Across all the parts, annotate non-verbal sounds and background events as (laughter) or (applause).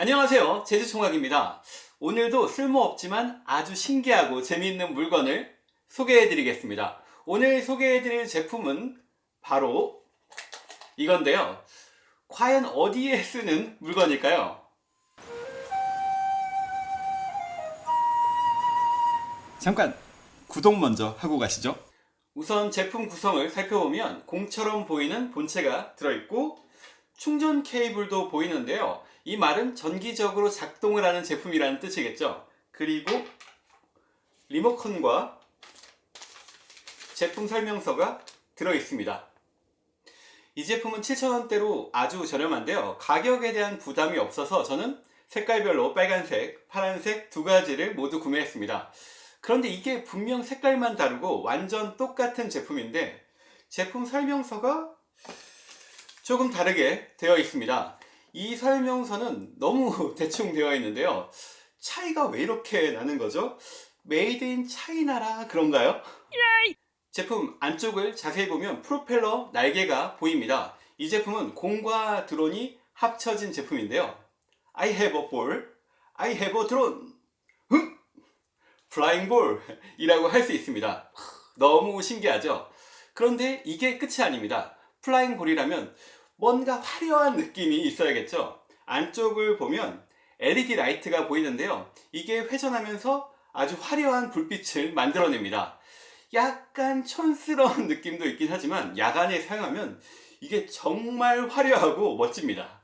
안녕하세요. 제주총각입니다. 오늘도 쓸모없지만 아주 신기하고 재미있는 물건을 소개해 드리겠습니다. 오늘 소개해 드릴 제품은 바로 이건데요. 과연 어디에 쓰는 물건일까요? 잠깐 구독 먼저 하고 가시죠. 우선 제품 구성을 살펴보면 공처럼 보이는 본체가 들어있고 충전 케이블도 보이는데요 이 말은 전기적으로 작동을 하는 제품이라는 뜻이겠죠. 그리고 리모컨과 제품 설명서가 들어있습니다. 이 제품은 7,000원대로 아주 저렴한데요. 가격에 대한 부담이 없어서 저는 색깔별로 빨간색, 파란색 두 가지를 모두 구매했습니다. 그런데 이게 분명 색깔만 다르고 완전 똑같은 제품인데 제품 설명서가 조금 다르게 되어 있습니다 이 설명서는 너무 (laughs) 대충 되어 있는데요. 차이가 왜 이렇게 나는 거죠? made in China라 그런가요? 제품 안쪽을 자세히 보면 프로펠러 날개가 보입니다. 이 제품은 공과 드론이 합쳐진 제품인데요. I have a ball, I have a drone. flying ball (laughs) 이라고 할 수 있습니다. 너무 신기하죠? 그런데 이게 끝이 아닙니다. flying ball이라면 뭔가 화려한 느낌이 있어야겠죠? 안쪽을 보면 LED 라이트가 보이는데요. 이게 회전하면서 아주 화려한 불빛을 만들어냅니다. 약간 촌스러운 (laughs) 느낌도 있긴 하지만 야간에 사용하면 이게 정말 화려하고 멋집니다.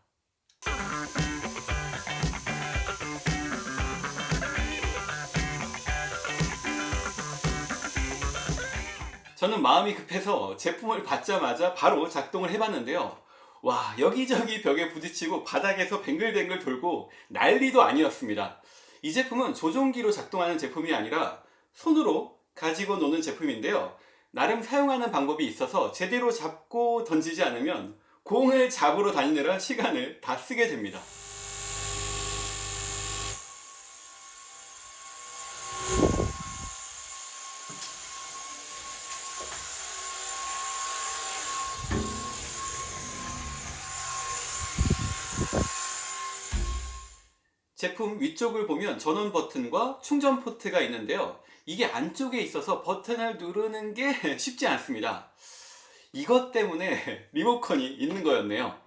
저는 마음이 급해서 제품을 받자마자 바로 작동을 해봤는데요 와 여기저기 벽에 부딪히고 바닥에서 뱅글뱅글 돌고 난리도 아니었습니다. 이 제품은 조종기로 작동하는 제품이 아니라 손으로 가지고 노는 제품인데요. 나름 사용하는 방법이 있어서 제대로 잡고 던지지 않으면 공을 잡으러 다니느라 시간을 다 쓰게 됩니다 제품 위쪽을 보면 전원 버튼과 충전 포트가 있는데요. 이게 안쪽에 있어서 버튼을 누르는 게 (laughs) 쉽지 않습니다. 이것 때문에 (laughs) 리모컨이 있는 거였네요.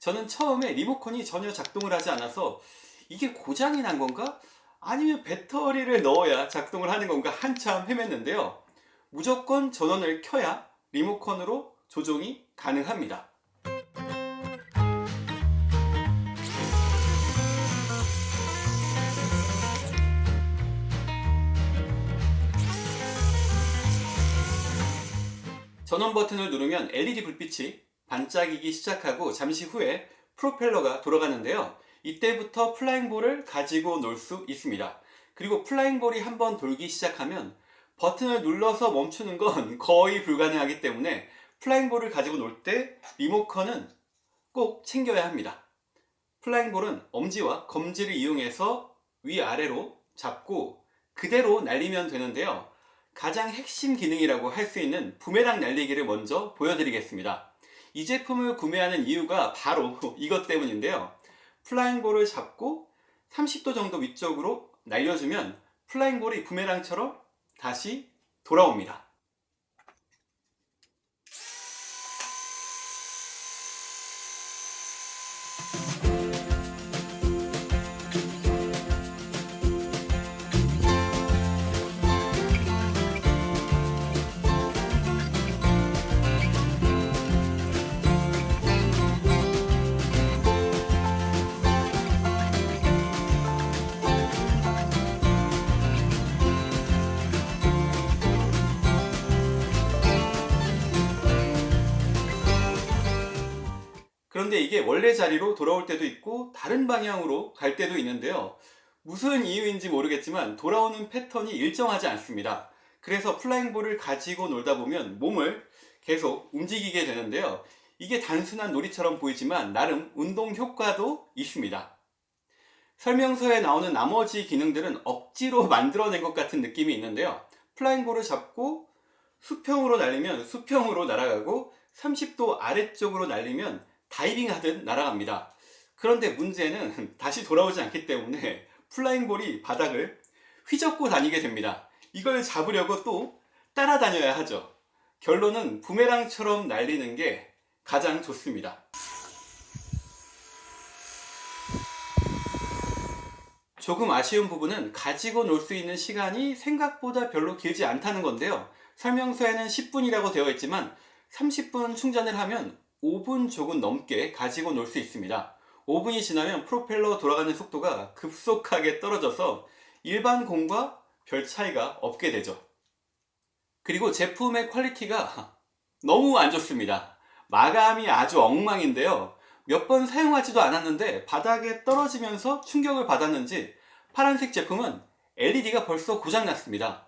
저는 처음에 리모컨이 전혀 작동을 하지 않아서 이게 고장이 난 건가? 아니면 배터리를 넣어야 작동을 하는 건가 한참 헤맸는데요. 무조건 전원을 켜야 리모컨으로 조종이 가능합니다 전원 버튼을 누르면 LED 불빛이 반짝이기 시작하고 잠시 후에 프로펠러가 돌아가는데요. 이때부터 flying ball을 가지고 놀 수 있습니다. 그리고 flying ball이 한번 돌기 시작하면 버튼을 눌러서 멈추는 건 (laughs) 거의 불가능하기 때문에 flying ball을 가지고 놀 때 리모컨은 꼭 챙겨야 합니다. flying ball은 엄지와 검지를 이용해서 위아래로 잡고 그대로 날리면 되는데요 가장 핵심 기능이라고 할 수 있는 부메랑 날리기를 먼저 보여드리겠습니다. 이 제품을 구매하는 이유가 바로 (laughs) 이것 때문인데요. flying ball을 잡고 30도 정도 위쪽으로 날려주면 flying ball이 부메랑처럼 다시 돌아옵니다 그런데 이게 원래 자리로 돌아올 때도 있고 다른 방향으로 갈 때도 있는데요. 무슨 이유인지 모르겠지만 돌아오는 패턴이 일정하지 않습니다. 그래서 플라잉볼을 가지고 놀다 보면 몸을 계속 움직이게 되는데요. 이게 단순한 놀이처럼 보이지만 나름 운동 효과도 있습니다. 설명서에 나오는 나머지 기능들은 억지로 (laughs) 만들어낸 것 같은 느낌이 있는데요. 플라잉볼을 잡고 수평으로 날리면 수평으로 날아가고 30도 아래쪽으로 날리면 다이빙 하듯 날아갑니다 그런데 문제는 (laughs) 다시 돌아오지 않기 때문에 flying ball이 바닥을 휘젓고 다니게 됩니다. 이걸 잡으려고 또 따라다녀야 하죠. 결론은 부메랑처럼 날리는 게 가장 좋습니다. 조금 아쉬운 부분은 가지고 놀 수 있는 시간이 생각보다 별로 길지 않다는 건데요. 설명서에는 10분이라고 되어 있지만 30분 충전을 하면 5분 조금 넘게 가지고 놀 수 있습니다. 5분이 지나면 프로펠러 돌아가는 속도가 급속하게 떨어져서 일반 공과 별 차이가 없게 되죠. 그리고 제품의 퀄리티가 너무 안 좋습니다. 마감이 아주 엉망인데요. 몇 번 사용하지도 않았는데 바닥에 떨어지면서 충격을 받았는지 파란색 제품은 LED가 벌써 고장났습니다.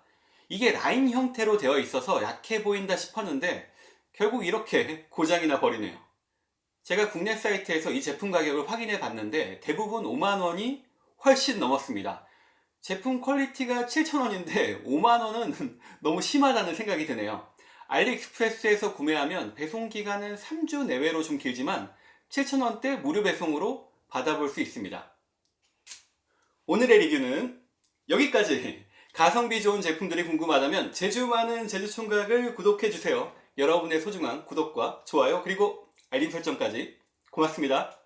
이게 라인 형태로 되어 있어서 약해 보인다 싶었는데 결국 이렇게 고장이 나 버리네요. 제가 국내 사이트에서 이 제품 가격을 확인해 봤는데 대부분 5만원이 훨씬 넘었습니다. 제품 퀄리티가 7,000원인데 5만원은 (laughs) 너무 심하다는 생각이 드네요. 알리익스프레스에서 구매하면 배송기간은 3주 내외로 좀 길지만 7,000원대 무료 배송으로 받아볼 수 있습니다. 오늘의 리뷰는 여기까지! 가성비 좋은 제품들이 궁금하다면 제주 많은 제주총각을 구독해주세요. 여러분의 소중한 구독과 좋아요 그리고 알림 설정까지 고맙습니다.